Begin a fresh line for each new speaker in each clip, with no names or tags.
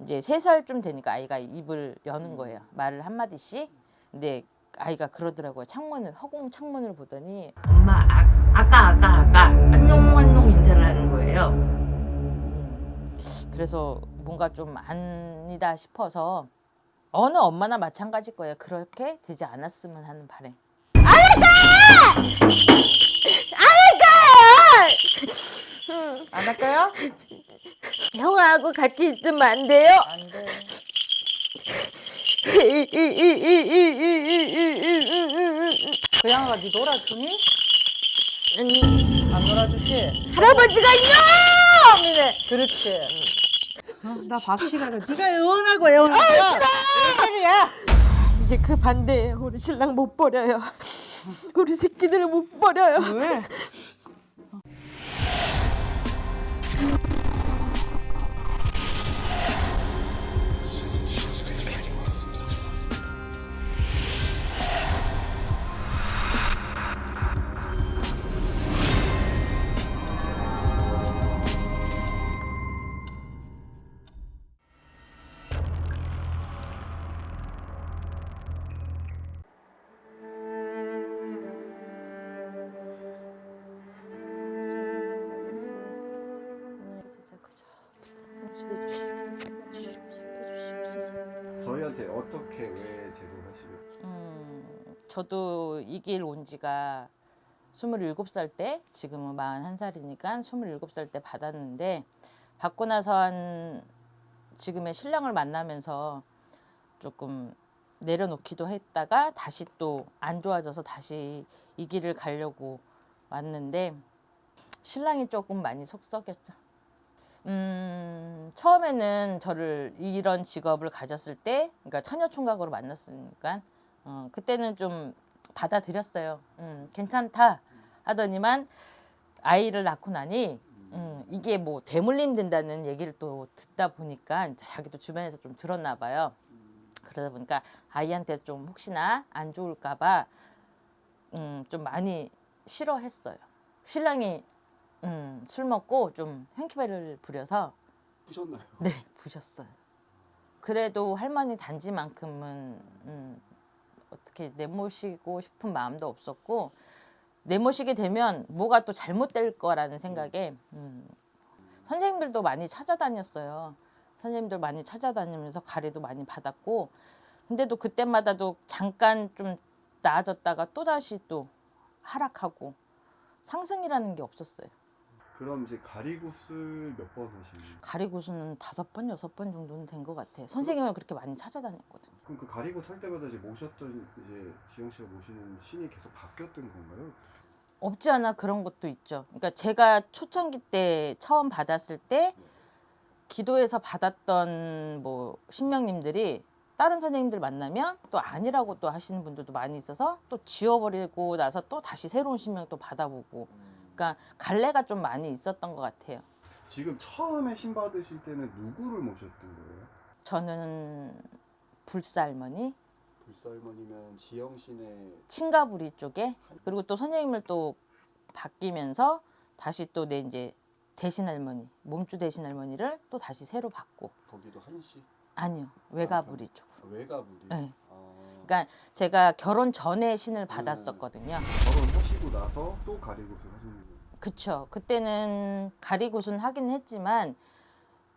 이제 세 살쯤 되니까 아이가 입을 여는 거예요. 말을 한 마디씩. 근데 아이가 그러더라고요. 창문을 허공 창문을 보더니 엄마 아, 아까 아까 아까 안녕 안녕 인사를 하는 거예요. 음, 그래서 뭔가 좀 아니다 싶어서 어느 엄마나 마찬가지일 거예요. 그렇게 되지 않았으면 하는 바람. 안 할까요?
형하고 같이 있으면 안 돼요?
안 돼. 그 양아가 네 놀아주니? 안 놀아주지?
할아버지가 있냐?
그렇지.
나밥 시간에 네가 애원하고 애원하고
소리야.
이제 그 반대예요. 우리 신랑 못 버려요. 우리 새끼들을 못 버려요.
왜?
저도 이 길 온 지가 27살 때, 지금은 41살이니까 27살 때 받았는데, 받고 나서 한 지금의 신랑을 만나면서 조금 내려놓기도 했다가 다시 또 안 좋아져서 다시 이 길을 가려고 왔는데, 신랑이 조금 많이 속 썩였죠. 음, 처음에는 저를 이런 직업을 가졌을 때, 그러니까 처녀 총각으로 만났으니까, 어, 그때는 좀 받아들였어요. 음, 괜찮다 하더니만 아이를 낳고 나니 음, 이게 뭐 대물림 된다는 얘기를 또 듣다 보니까 자기도 주변에서 좀 들었나 봐요. 그러다 보니까 아이한테 좀 혹시나 안 좋을까 봐 음, 좀 많이 싫어했어요. 신랑이 음, 술 먹고 좀 행키배를 부려서
푸셨나요?
네 부셨어요. 그래도 할머니 단지만큼은 음, 어떻게 내모시고 싶은 마음도 없었고 내모시게 되면 뭐가 또 잘못될 거라는 생각에 음, 선생님들도 많이 찾아다녔어요. 선생님들 많이 찾아다니면서 가래도 많이 받았고 근데도 그때마다도 잠깐 좀 나아졌다가 또 다시 또 하락하고 상승이라는 게 없었어요.
그럼 이제 가리구슬 몇번 하시는 거예요?
가리구수는 다섯 번 여섯 번 정도는 된 것 같아요. 선생님을 그렇게 많이 찾아다녔거든요.
그럼 그 가리구슬 할 때마다 이제 모셨던 이제 지영 씨가 모시는 신이 계속 바뀌었던 건가요?
없지 않아 그런 것도 있죠. 그러니까 제가 초창기 때 처음 받았을 때 기도에서 받았던 뭐 신명님들이 다른 선생님들 만나면 또 아니라고 또 하시는 분들도 많이 있어서 또 지워버리고 나서 또 다시 새로운 신명 또 받아보고 그 러니까 갈래가 좀 많이 있었던 것 같아요.
지금 처음에 신 받으실 때는 누구를 모셨던 거예요?
저는 불살머니
불살머니면 지영 씨네
친가부리 쪽에 그리고 또 선생님을 또 바뀌면서 다시 또 내 이제 대신 할머니 몸주 대신 할머니를 또 다시 새로 받고
거기도 한 씨?
아니요 외가부리 쪽으로
외가부리?
네.
아,
그러니까 제가 결혼 전에 신을 받았었거든요.
결혼하시고 나서 또 가리구슬 하시는 거예요?
그쵸. 그때는 가리굿은 하긴 했지만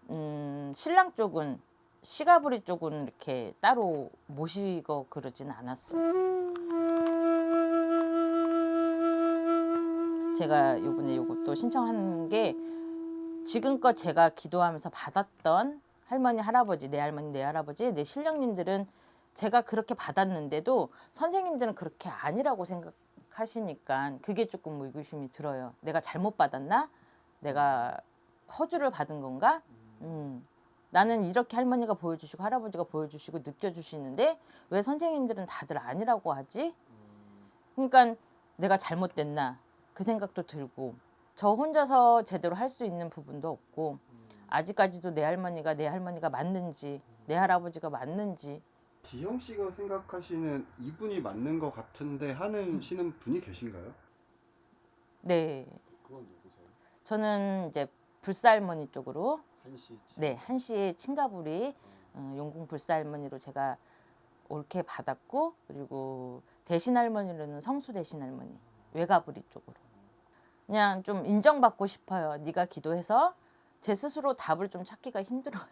음, 신랑 쪽은 시가부리 쪽은 이렇게 따로 모시고 그러진 않았어요. 제가 요번에 요것도 신청한 게 지금껏 제가 기도하면서 받았던 할머니 할아버지 내 할머니 내 할아버지 내 신령님들은 제가 그렇게 받았는데도 선생님들은 그렇게 아니라고 생각하시니까 그게 조금 의구심이 들어요. 내가 잘못 받았나? 내가 허주를 받은 건가? 음. 나는 이렇게 할머니가 보여주시고 할아버지가 보여주시고 느껴주시는데 왜 선생님들은 다들 아니라고 하지? 그러니까 내가 잘못됐나? 그 생각도 들고 저 혼자서 제대로 할 수 있는 부분도 없고 아직까지도 내 할머니가 내 할머니가 맞는지 내 할아버지가 맞는지
지영 씨가 생각하시는 이분이 맞는 것 같은데 하는 신은 분이 계신가요?
네
그건 누구세요?
저는 이제 불살머니 쪽으로
한시
네, 한시의 친가불이 어, 용궁 불사 할머니로 제가 옳게 받았고 그리고 대신 할머니로는 성수 대신 할머니 외가부리 쪽으로 그냥 좀 인정받고 싶어요. 네가 기도해서 제 스스로 답을 좀 찾기가 힘들어요.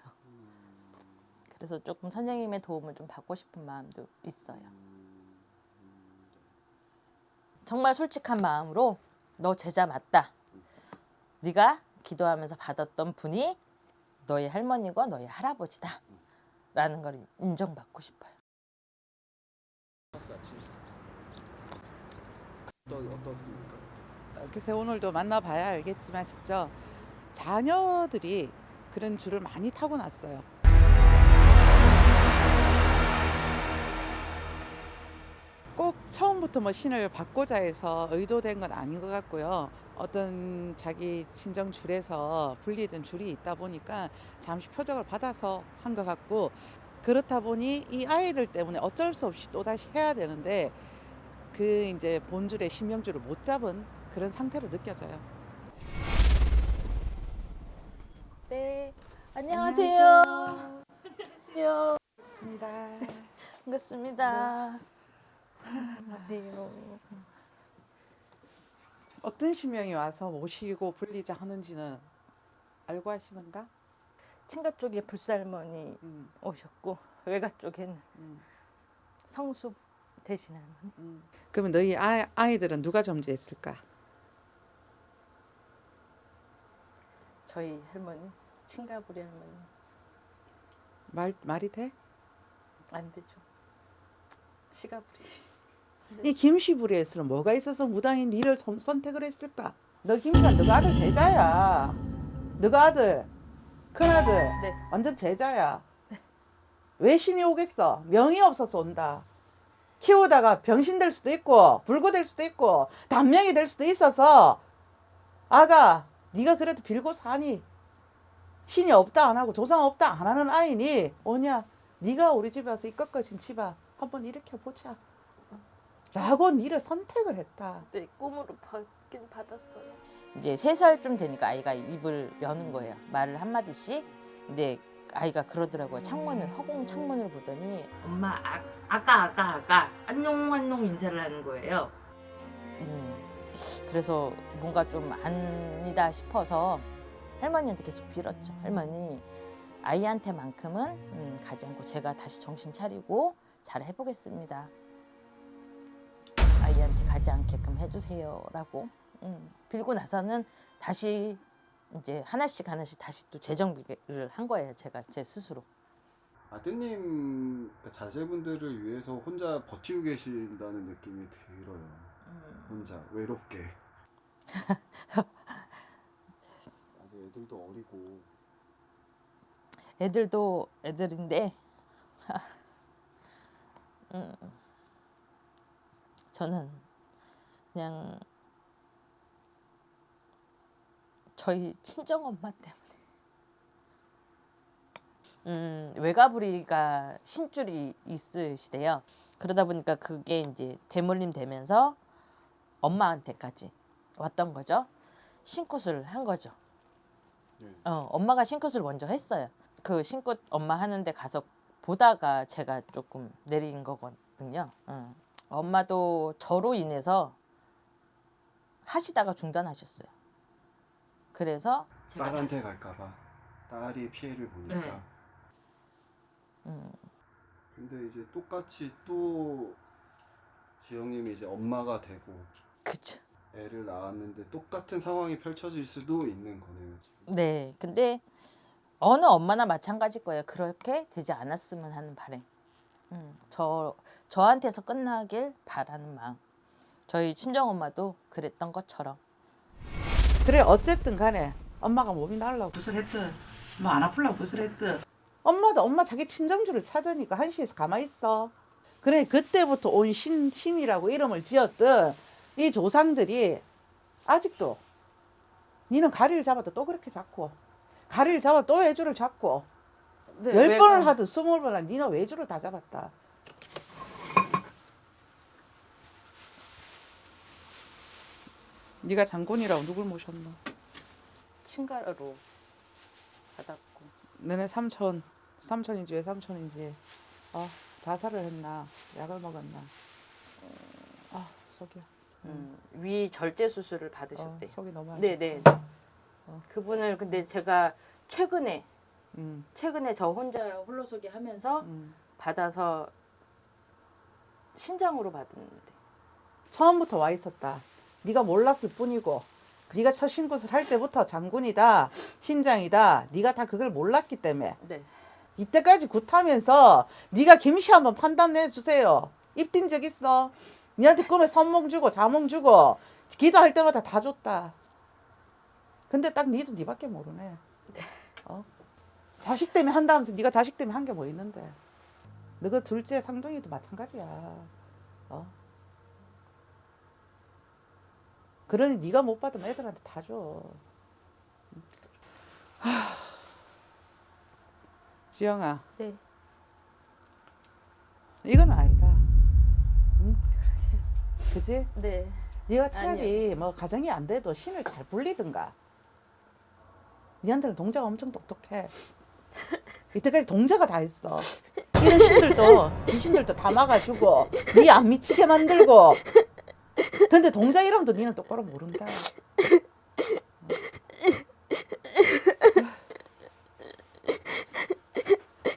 그래서 조금 선생님의 도움을 좀 받고 싶은 마음도 있어요. 정말 솔직한 마음으로 너 제자 맞다. 네가 기도하면서 받았던 분이 너의 할머니고 너의 할아버지다. 라는 걸 인정받고 싶어요.
어떻습니까?
글쎄 오늘도 만나봐야 알겠지만 직접 자녀들이 그런 줄을 많이 타고 났어요. 꼭 처음부터 뭐 신을 받고자 해서 의도된 건 아닌 것 같고요. 어떤 자기 친정 줄에서 불리던 줄이 있다 보니까 잠시 표적을 받아서 한 것 같고 그렇다 보니 이 아이들 때문에 어쩔 수 없이 또 다시 해야 되는데 그 이제 본줄의 신명줄을 못 잡은 그런 상태로 느껴져요.
네. 안녕하세요. 안녕하세요.
맞습니다.
반갑습니다. 안녕하세요.
어떤 신명이 와서 모시고 불리자 하는지는 알고 하시는가?
친가 쪽에 불살머니
음,
오셨고 외가 쪽에는
음,
성수 대신 할머니.
음. 그러면 너희 아, 아이들은 누가 점지했을까?
저희 할머니 친가부리 할머니
말 말이 돼?
안 되죠. 시가부리.
이 김씨부리에서는 뭐가 있어서 무당인 니를 선- 선택을 했을까? 너 김씨가 너가 아들 제자야. 너가 아들 큰 아들
네.
완전 제자야. 왜 신이 오겠어? 명이 없어서 온다. 키우다가 병신 될 수도 있고 불구 될 수도 있고 단명이 될 수도 있어서 아가 네가 그래도 빌고 사니 신이 없다 안 하고 조상 없다 안 하는 아이니 오냐 네가 우리 집에 와서 이것까진 집아 한번 일으켜 보자 라고 니를 선택을 했다
네, 꿈으로 받긴 받았어요. 이제 세 살쯤 되니까 아이가 입을 여는 거예요. 말을 한 마디씩. 근데 아이가 그러더라고요. 창문을 허공 창문을 보더니 엄마 아, 아까 아까 아까 안녕 안녕 인사를 하는 거예요. 음, 그래서 뭔가 좀 아니다 싶어서 할머니한테 계속 빌었죠. 할머니 아이한테만큼은 음, 가지 않고 제가 다시 정신 차리고 잘 해보겠습니다. 아이한테 가지 않게끔 해주세요라고. 음, 빌고 나서는 다시 이제 하나씩 하나씩 다시 또 재정비를 한 거예요 제가 제 스스로.
아드님 그러니까 자제분들을 위해서 혼자 버티고 계신다는 느낌이 들어요. 혼자 외롭게. 아직 애들도 어리고.
애들도 애들인데. 음, 저는 그냥 저희 친정 엄마 때문에 음, 외가부리가 신줄이 있으시대요. 그러다 보니까 그게 이제 대물림 되면서 엄마한테까지 왔던 거죠. 신굿을 한 거죠.
네.
어, 엄마가 신굿을 먼저 했어요. 그 신굿 엄마 하는데 가서 보다가 제가 조금 내린 거거든요. 어. 엄마도 저로 인해서 하시다가 중단하셨어요. 그래서
딸한테 갈까봐 딸이 피해를 보니까.
네. 음,
근데 이제 똑같이 또 지영님이 이제 엄마가 되고
그쵸.
애를 낳았는데 똑같은 상황이 펼쳐질 수도 있는 거네요. 지금.
네, 근데 어느 엄마나 마찬가지일 거예요. 그렇게 되지 않았으면 하는 바람. 음, 저 저한테서 끝나길 바라는 마음. 저희 친정 엄마도 그랬던 것처럼.
그래 어쨌든 간에 엄마가 몸이 날라고 구슬했든 뭐 안 아플라고 구슬했든 엄마도 엄마 자기 친정주를 찾으니까 한시에서 가만히 있어 그래 그때부터 온 신, 신이라고 이름을 지었던 이 조상들이 아직도 니는 가리를 잡아도 또 그렇게 잡고 가리를 잡아 또 외주를 잡고
네,
열
왜-
번을 하든 스물 번을 하든 니는 외주를 다 잡았다. 네가 장군이라고 누굴 모셨노?
친가로 받았고.
너네 삼촌 삼촌인지 왜 삼촌인지. 어 자살을 했나? 약을 먹었나? 아 속이
음, 위 절제 수술을
어,
받으셨대요.
속이 너무 안
네네.
좋다.
그분을 근데 제가 최근에
음,
최근에 저 혼자 홀로서기 하면서
음.
받아서 신장으로 받았는데
처음부터 와 있었다. 네가 몰랐을 뿐이고 네가 첫 신굿을 할 때부터 장군이다 신장이다 네가 다 그걸 몰랐기 때문에
네.
이때까지 굿하면서 네가 김씨 한번 판단해 주세요. 입딘 적 있어? 니한테 꿈에 선몽 주고 자몽 주고 기도할 때마다 다 줬다. 근데 딱 니도 니밖에 모르네. 어? 자식 때문에 한다면서 네가 자식 때문에 한 게 뭐 있는데? 너가 둘째 상동이도 마찬가지야. 어? 그러니 네가 못 받으면 애들한테 다 줘. 하... 지영아.
네.
이건 아니다. 응? 그지?
네.
네가 차라리 뭐 가정이 안 돼도 신을 잘 불리든가. 니한테는 동자가 엄청 똑똑해. 이때까지 동자가 다 했어. 이런 신들도 귀신들도 다 막아주고 니 안 미치게 만들고. 근데 동자 이름도 니는 똑바로 모른다.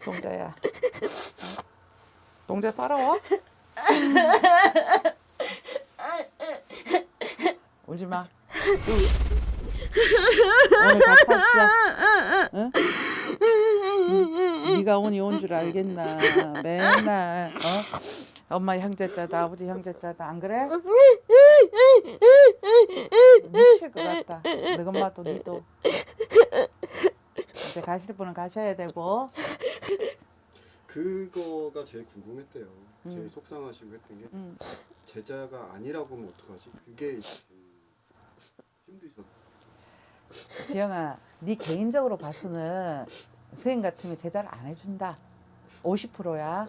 동자야. 동자 살아와? 울지 마. 오늘 같이 하자. 응? 응? 네가 오니 온 줄 알겠나? 맨날 어? 엄마 형제자다, 아버지 형제자다, 안 그래? 미칠 것 같다. 너 엄마도 니도. 이제 가실 분은 가셔야 되고.
그거가 제일 궁금했대요. 제일
음.
속상하시고 했던 게
응.
제자가 아니라고 하면 어떡하지? 그게 힘드셨.
지영아, 네 개인적으로 봐서는 선생님 같으면 제자를 안 해준다. 50%야.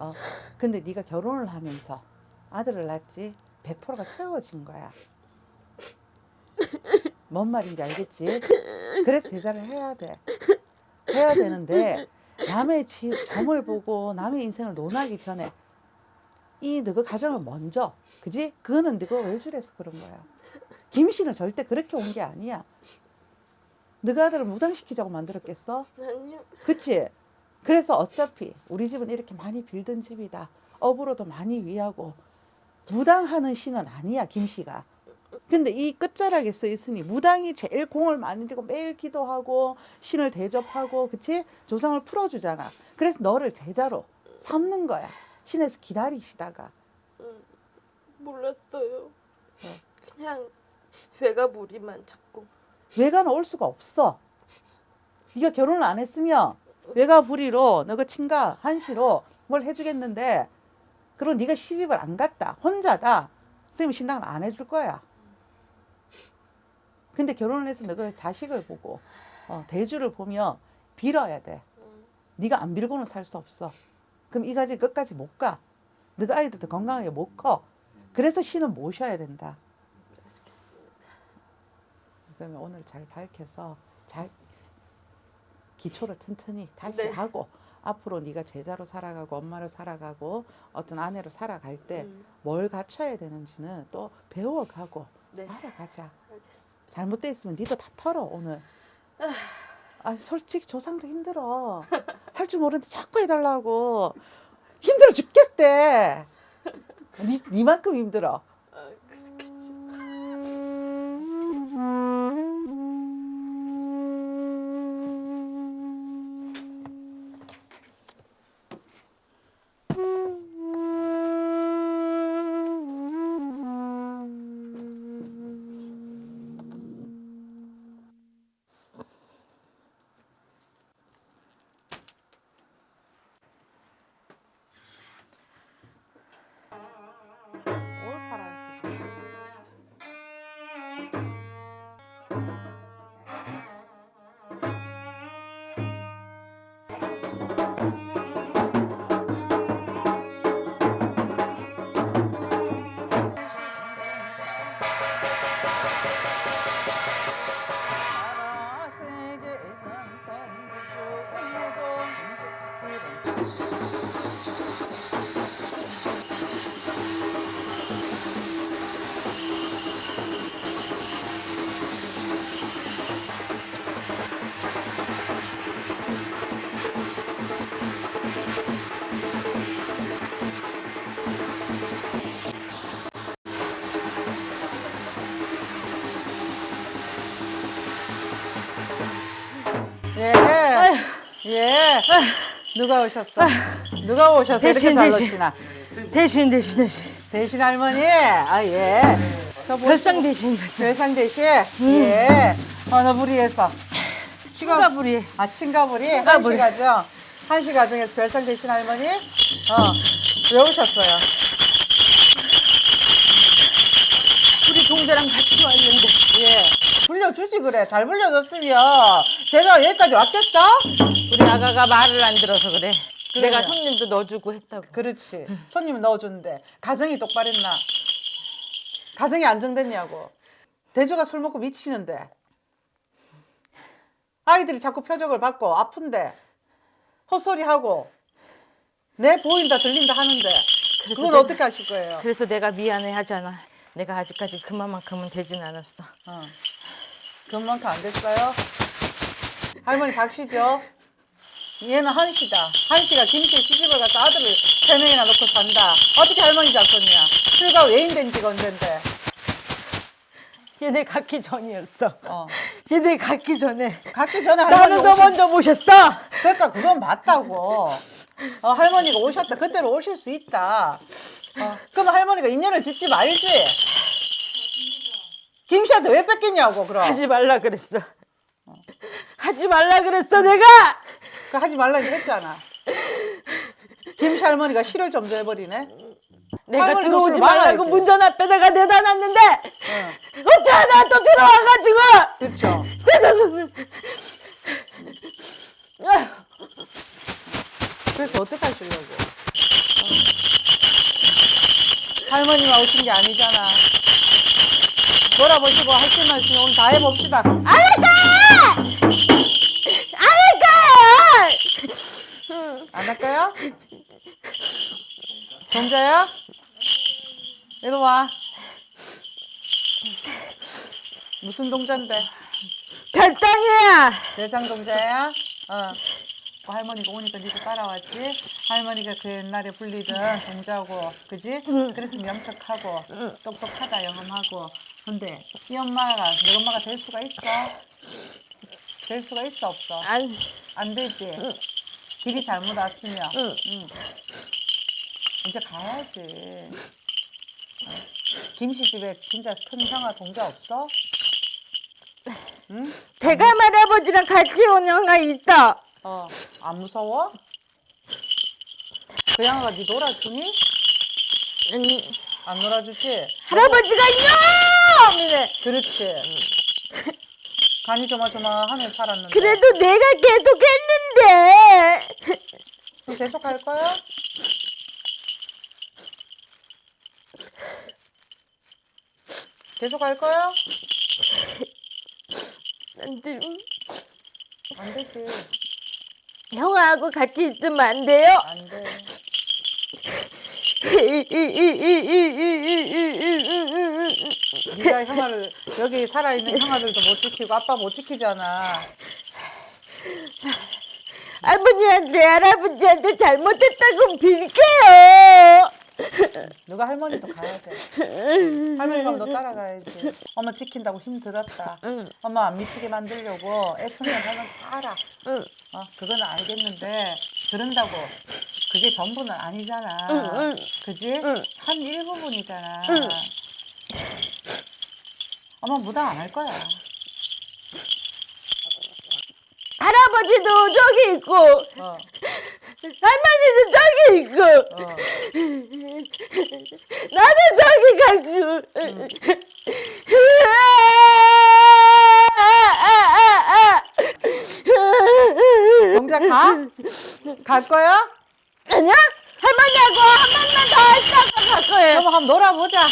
어. 근데 네가 결혼을 하면서 아들을 낳지 100%가 채워진 거야. 뭔 말인지 알겠지? 그래서 제자를 해야 돼. 해야 되는데 남의 지, 점을 보고 남의 인생을 논하기 전에 이 너그 가정은 먼저, 그지? 그거는 너가 외줄에서 그런 거야. 김씨는 절대 그렇게 온 게 아니야. 너가 아들을 무당시키자고 만들었겠어?
아니요.
그치? 그래서 어차피 우리 집은 이렇게 많이 빌던 집이다. 업으로도 많이 위하고 무당하는 신은 아니야 김씨가. 근데 이 끝자락에 써 있으니 무당이 제일 공을 많이 들고 매일 기도하고 신을 대접하고 그치? 조상을 풀어주잖아. 그래서 너를 제자로 삼는 거야. 신에서 기다리시다가
몰랐어요. 그냥 배가 무리만 자꾸.
외가는 올 수가 없어. 네가 결혼을 안 했으면 외가 부리로 너가 친가 한시로 뭘 해주겠는데 그리고 네가 시집을 안 갔다 혼자다 선생님 신당을 안 해줄 거야. 근데 결혼을 해서 너가 자식을 보고 어, 대주를 보며 빌어야 돼. 네가 안 빌고는 살 수 없어. 그럼 이 가지 끝까지 못 가. 너가 아이들도 건강하게 못 커. 그래서 신은 모셔야 된다. 그러면 오늘 잘 밝혀서 잘 기초를 튼튼히 다시
네.
하고 앞으로 네가 제자로 살아가고 엄마로 살아가고 어떤 아내로 살아갈 때뭘
음,
갖춰야 되는지는 또 배워가고
네.
알아가자.
알겠습니다.
잘못돼 있으면 니도 다 털어 오늘. 아 솔직히 조상도 힘들어. 할 줄 모르는데 자꾸 해달라고 힘들어 죽겠대. 니 니만큼 힘들어. 예. 누가 오셨어? 누가 오셨어? 이렇게
대신,
잘
대신.
놓치나?
대신 대신 대신
대신 할머니. 아 예. 저 뭐-
별상 대신
별상 대신. 예. 어느 부리에서?
친가부리
아 친가부리.
친가부리.
한시 가정. 한시 가정에서 별상 대신 할머니. 어. 왜 오셨어요?
우리 동자랑 같이 왔는데
예. 불려주지 그래. 잘 불려줬으면 제가 여기까지 왔겠어?
우리 아가가 말을 안 들어서 그래.
그래요.
내가 손님도 넣어주고 했다고.
그렇지. 손님은 넣어줬는데 가정이 똑바랬나? 가정이 안정됐냐고. 대주가 술 먹고 미치는데 아이들이 자꾸 표적을 받고 아픈데 헛소리하고 내 보인다 들린다 하는데 그건
내가-
어떻게 하실 거예요?
그래서 내가 미안해 하잖아. 내가 아직까지 그만만큼은 되진 않았어.
어. 그만큼 안 됐어요? 할머니 박씨죠? 얘는 한씨다. 한씨가 김씨 시집을 가서 아들을 세 명이나 놓고 산다. 어떻게 할머니 작전이야? 출가 외인된 지가 언젠데.
얘네 갖기 전이었어.
어.
얘네 갖기 전에
갖기 전에 할머니
나는 더
오셨...
먼저 모셨어.
그러니까 그건 맞다고. 어, 할머니가 오셨다. 그때로 오실 수 있다. 어, 그럼 할머니가 인연을 짓지 말지. 김씨한테 왜 뺏겼냐고 그럼.
하지 말라 그랬어. 하지 말라 그랬어 내가.
그 하지 말라고 했잖아. 김씨 할머니가 실을 좀 내버리네.
내가 들어오지
술
말라고
막아야지.
문전 앞에다가 내다 놨는데
응.
어쩌다 나또 들어와가지고
그렇죠. 그래서 어떻게 하시려고? 할머니만 오신 게 아니잖아. 돌아보시고 하실 말씀 오늘 다 해봅시다.
알았다!
할까요? 동자야? 이리 와. 무슨 동자인데?
별땅이야.
대상 동자야? 어. 뭐 할머니가 오니까 니도 따라왔지? 할머니가 그 옛날에 불리던 동자고, 그지? 그래서 명척하고, 똑똑하다, 영험하고. 근데 이 엄마가, 내 엄마가 될 수가 있어? 될 수가 있어, 없어?
안,
안 되지? 길이 잘못 왔으면.
응.
응. 이제 가야지. 어? 김씨 집에 진짜 큰 형아 동자 없어? 응?
대감 할아버지랑 같이 온 형아 있어.
어, 안 무서워? 그 양아가 니 놀아주니?
음,
안 놀아주지?
할아버지가? 이래.
그렇지. 간이 조마조마하면 살았는데.
그래도 내가 계속 했는데.
그럼 계속 할 거야? 계속 할 거야?
안 돼.
안 되지.
형하고 같이 있으면 안 돼요?
안 돼. 네가 형아를 여기 살아있는 형아들도 못 지키고 아빠 못 지키잖아.
할머니한테 할아버지한테 잘못했다고 빌게요.
누가 할머니도 가야 돼. 할머니 가면 너 따라가야지. 엄마 지킨다고 힘 들었다.
응.
엄마 안 미치게 만들려고 애쓰면 다 알아.
응.
어, 그건 알겠는데 그런다고 그게 전부는 아니잖아.
응, 응.
그지?
응.
한 일부분이잖아.
응.
엄마 무당 안 할 거야.
할아버지도 저기 있고
어,
할머니도 저기 있고
어.
나는 저기 가고
동자 가? 갈 거야?
아니야? 할머니하고 한 번만 더 하다가 갈 거예요.
그럼 한번 놀아보자.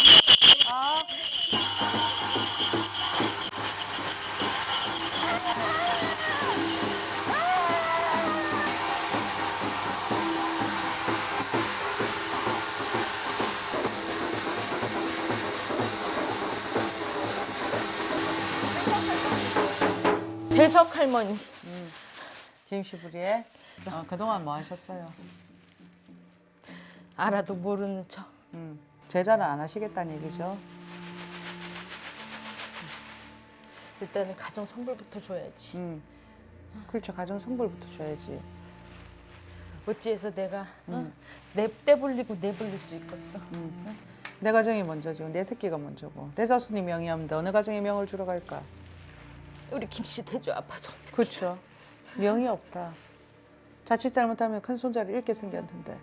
재석 할머니.
김시부리에 어, 그동안 뭐 하셨어요?
알아도 모르는 척.
음, 제자는 안 하시겠다는 얘기죠.
일단은 가정 성불부터 줘야지.
음. 그렇죠. 가정 성불부터 줘야지.
어찌해서 내가 어? 내 떼불리고 내불릴 수 있겠어.
내 가정이 먼저죠. 내 새끼가 먼저고. 내 자손이 명이 없는데 어느 가정에 명을 주러 갈까?
우리 김씨 대주 아파서.
그렇죠. 명이 없다. 자칫 잘못하면 큰 손자를 잃게 생겼는데.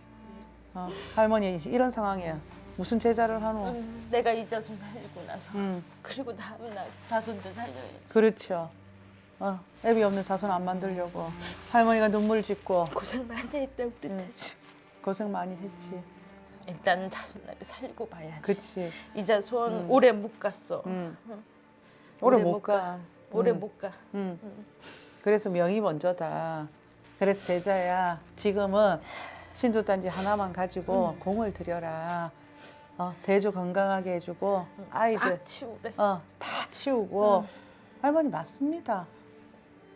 어, 할머니 이런 상황에 무슨 제자를 하노?
음, 내가 이 자손 살리고 나서
음,
그리고 다음 날 자손도 살려야지.
그렇죠. 어, 애비 없는 자손 안 만들려고 할머니가 눈물 짓고
고생 많이 했다 우리
음.
대주.
고생 많이 했지.
일단은 자손날이 살리고 봐야지.
그치.
이 자손
음.
오래 못 갔어.
음. 오래
오래
못
못
가.
오래
음.
못 가.
음. 그래서 명이 먼저다. 그래서 제자야 지금은 신도단지 하나만 가지고
음.
공을 들여라. 어, 대주 건강하게 해주고 아이들
싹 치우래.
어, 다 치우고 할머니 맞습니다.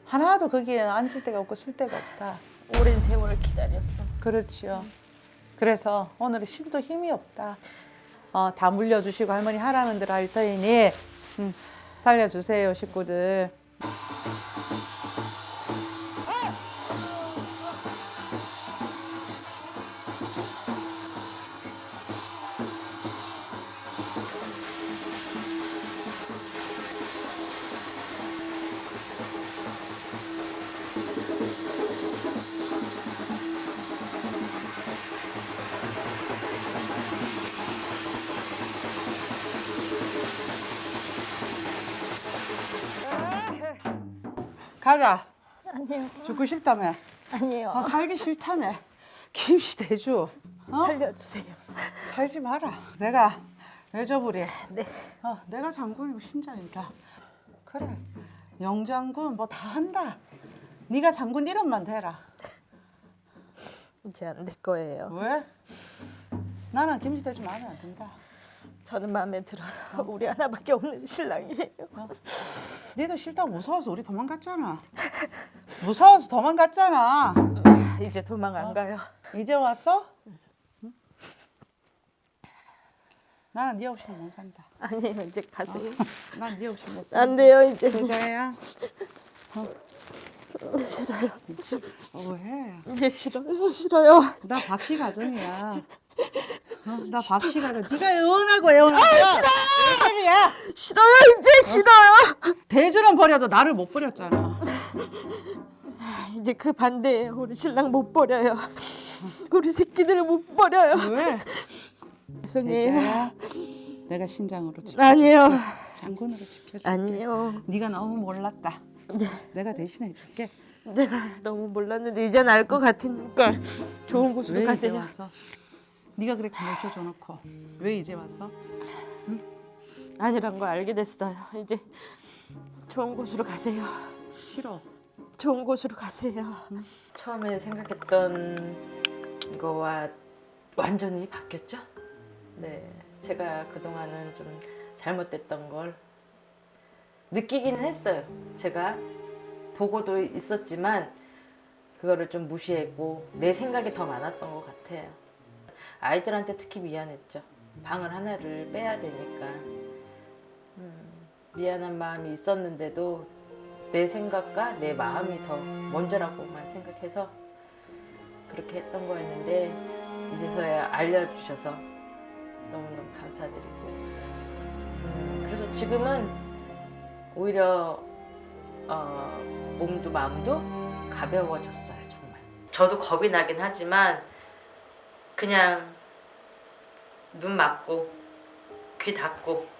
하나도 거기에 앉을 데가 없고 쓸 데가 없다.
오랜 세월 기다렸어.
그렇지요. 그래서 오늘은 신도 힘이 없다. 어, 다 물려주시고 할머니 하라는 대로 할 터이니 음, 살려주세요 식구들.
아니요.
죽고 싶다며.
아니요.
어, 살기 싫다며. 김씨 대주. 어?
살려주세요.
살지 마라. 내가 외조부리.
네.
어, 내가 장군이고 신장이다. 그래. 영장군 뭐 다 한다. 네가 장군 이름만 대라.
이제 안 될 거예요.
왜? 나는 김씨 대주 마음에 안 든다.
저는 마음에 들어요. 우리 하나밖에 없는 신랑이에요.
니도 싫다고 무서워서 우리 도망갔잖아. 무서워서 도망갔잖아.
이제 도망 안 가요.
이제 왔어? 응? 나는 네 없이는 못 산다.
아니에요. 이제 가세요.
난네 없이 못 산다.
안 돼요. 이제
여자야.
싫어요.
어, 왜?
이게 싫어요. 싫어요.
나 박씨 가정이야. 어, 나 박씨 가정. 네가 애원하고 애원하고. 아, 싫어. 야
싫어요. 이제 싫어요.
대주는 버려도 나를 못 버렸잖아.
이제 그 반대예요. 우리 신랑 못 버려요. 우리 새끼들을 못 버려요.
왜?
죄송해요.
내가 신장으로 지켜.
아니에요.
장군으로 지켜줄게.
아니에요.
네가 너무 몰랐다. 내가 대신해 줄게.
내가 너무 몰랐는데 이젠 알 것 같으니까 좋은 곳으로 가세요.
네가 그렇게 모셔줘 놓고 왜 이제 왔어?
아니란 거 알게 됐어요. 이제 좋은 곳으로 가세요.
싫어.
좋은 곳으로 가세요.
처음에 생각했던 거와 완전히 바뀌었죠. 네, 제가 그 동안은 좀 잘못됐던 걸 느끼기는 했어요. 제가 보고도 있었지만 그거를 좀 무시했고 내 생각이 더 많았던 것 같아요. 아이들한테 특히 미안했죠. 방을 하나를 빼야 되니까 음, 미안한 마음이 있었는데도 내 생각과 내 마음이 더 먼저라고만 생각해서 그렇게 했던 거였는데 이제서야 알려주셔서 너무너무 감사드리고. 음, 그래서 지금은 오히려 어, 몸도 마음도 가벼워졌어요 정말. 저도 겁이 나긴 하지만 그냥 눈 막고 귀 닫고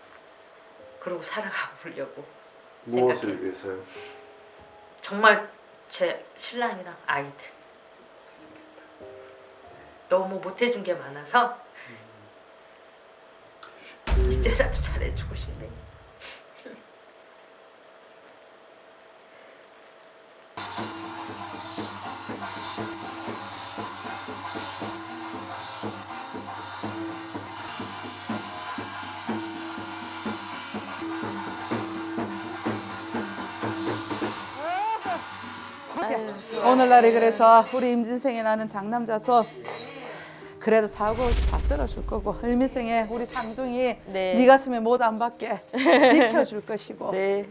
그러고 살아가 보려고
무엇을
생각해.
위해서요?
정말 제 신랑이랑 아이들 너무 못해준 게 많아서 이제라도 잘해주고 싶네요.
오늘날에 그래서 우리 임진생에 나는 장남자손 그래도 사고 다 떨어줄 거고 을미생에 우리 상둥이
네.
네 가슴에 못 안 받게 지켜줄 것이고
네.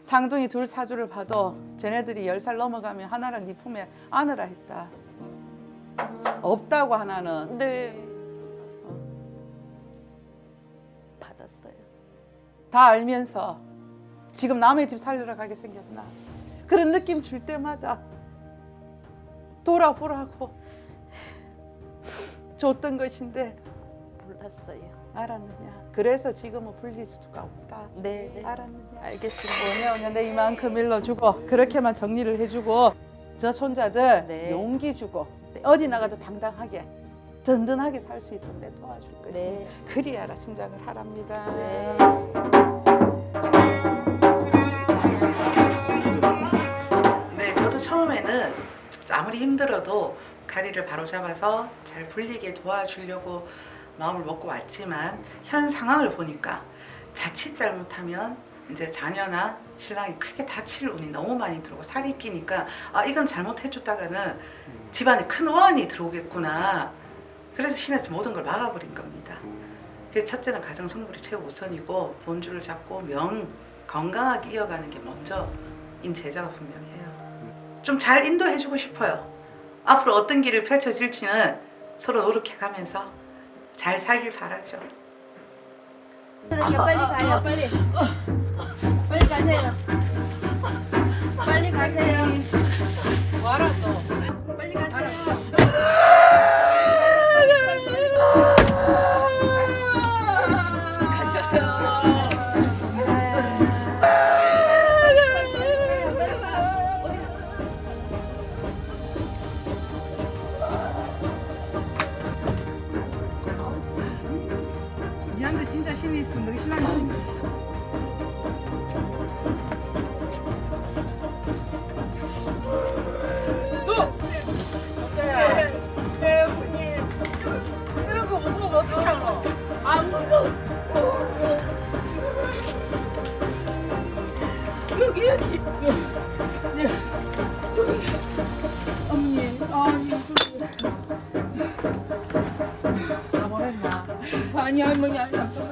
상둥이 둘 사주를 봐도 쟤네들이 열 살 넘어가면 하나랑 네 품에 안으라 했다. 없다고 하나는
네. 받았어요.
다 알면서 지금 남의 집 살리러 가게 생겼나 그런 느낌 줄 때마다 돌아보라고 줬던 것인데
몰랐어요.
알았느냐 그래서 지금은 불릴 수가 없다
네. 네.
알았느냐
알겠습니다.
오냐 내 이만큼 일러주고 그렇게만 정리를 해주고 저 손자들
네.
용기 주고 어디 나가도 당당하게 든든하게 살 수 있도록 내 도와줄 것이
네.
그리하라 짐작을 하랍니다
네.
네, 아무리 힘들어도 가리를 바로 잡아서 잘 불리게 도와주려고 마음을 먹고 왔지만 현 상황을 보니까 자칫 잘못하면 이제 자녀나 신랑이 크게 다칠 운이 너무 많이 들어오고 살이 끼니까 아 이건 잘못해줬다가는 집안에 큰 원이 들어오겠구나. 그래서 신에서 모든 걸 막아버린 겁니다. 그래서 첫째는 가정 성불이 최우선이고 본주를 잡고 명 건강하게 이어가는 게 먼저인 제자가 분명해요. 좀 잘 인도해주고 싶어요. 앞으로 어떤 길을 펼쳐질지는 서로 노력해가면서 잘 살길 바라죠.
빨리 가요. 빨리. 빨리 가세요. 빨리 가세요. 와라 또? 빨리 가세요
다 보냈나?
아